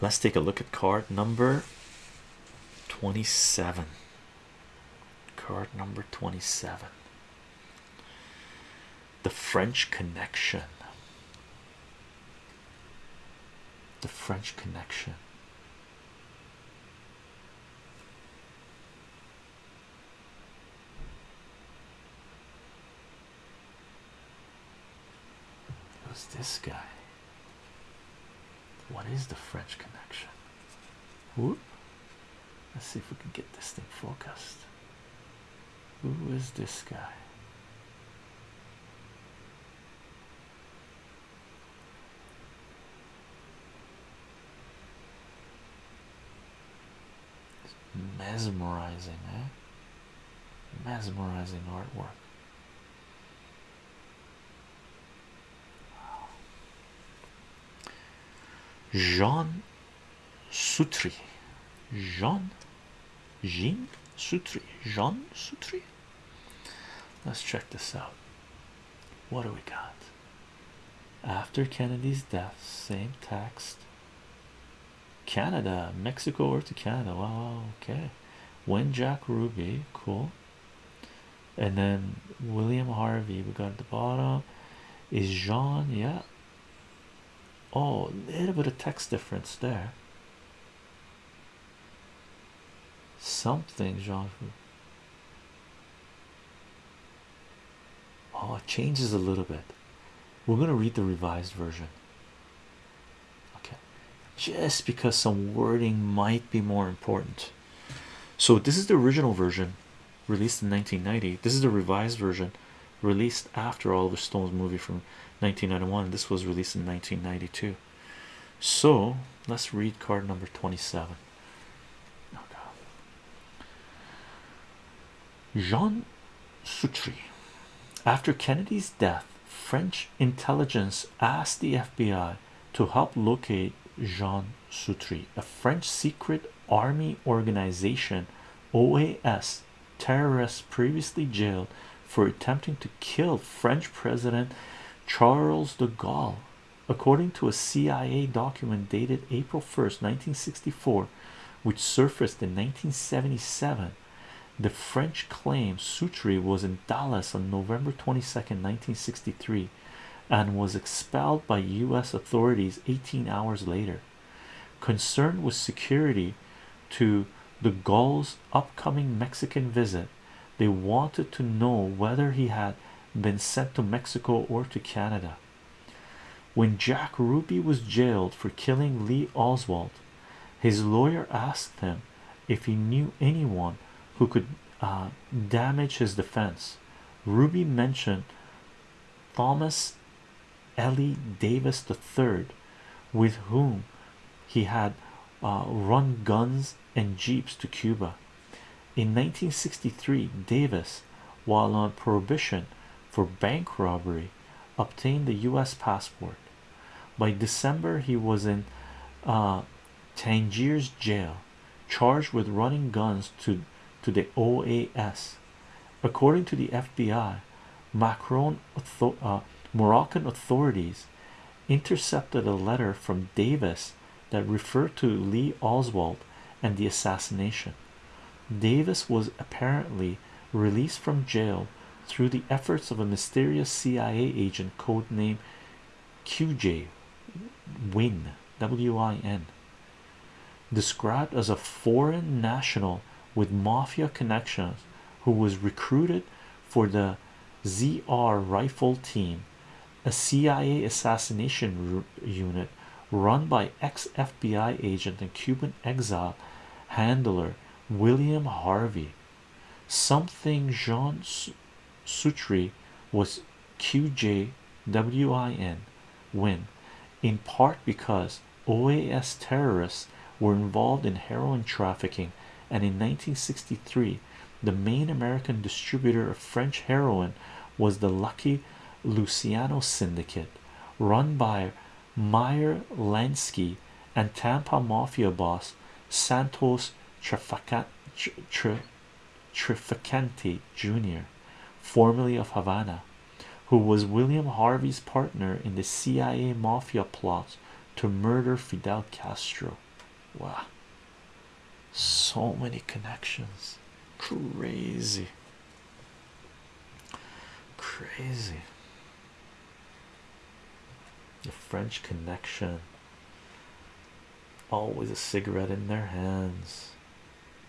let's take a look at card number 27 card number 27 the French connection. The French connection. Who's this guy? What is the French connection? Whoop. Let's see if we can get this thing focused. Who is this guy? It's mesmerizing, eh? Mesmerizing artwork. Jean Souetre. Jean Jean Souetre. Jean Souetre. Let's check this out. What do we got? After Kennedy's death, same text. Canada, Mexico, or to Canada. Wow, okay. When Jack Ruby, cool. And then William Harvey, we got at the bottom. Is Jean, yeah. Oh, a little bit of text difference there. Something, Jean. Oh, it changes a little bit. We're going to read the revised version. Okay, just because some wording might be more important. So, this is the original version released in 1990. This is the revised version released after Oliver Stone's movie from 1991. This was released in 1992. So, let's read card number 27. Jean Souetre. After Kennedy's death, French intelligence asked the FBI to help locate Jean Souetre, a French secret army organization OAS terrorists previously jailed for attempting to kill French President Charles de Gaulle. According to a CIA document dated April 1st, 1964, which surfaced in 1977, the French claim Souetre was in Dallas on November 22nd, 1963, and was expelled by U.S. authorities 18 hours later. Concerned with security to de Gaulle's upcoming Mexican visit, they wanted to know whether he had been sent to Mexico or to Canada. When Jack Ruby was jailed for killing Lee Oswald, his lawyer asked him if he knew anyone who could uh, damage his defense. Ruby mentioned Thomas Eli Davis III, with whom he had uh, run guns and jeeps to Cuba. In 1963, Davis, while on prohibition for bank robbery, obtained the U.S. passport. By December, he was in uh, Tangiers jail, charged with running guns to, to the OAS. According to the FBI, Macron, uh, Moroccan authorities intercepted a letter from Davis that referred to Lee Oswald and the assassination. Davis was apparently released from jail through the efforts of a mysterious CIA agent codenamed QJ Win W-I-N described as a foreign national with mafia connections who was recruited for the ZR rifle team a CIA assassination unit run by ex-FBI agent and Cuban exile handler William Harvey. Something Jean Souetre was QJWIN win in part because OAS terrorists were involved in heroin trafficking and in 1963 the main American distributor of French heroin was the Lucky Luciano syndicate run by Meyer Lansky and Tampa Mafia boss Santos Trafficante Jr., formerly of Havana, who was William Harvey's partner in the CIA mafia plot to murder Fidel Castro. Wow, so many connections! Crazy, crazy. The French connection, always a cigarette in their hands.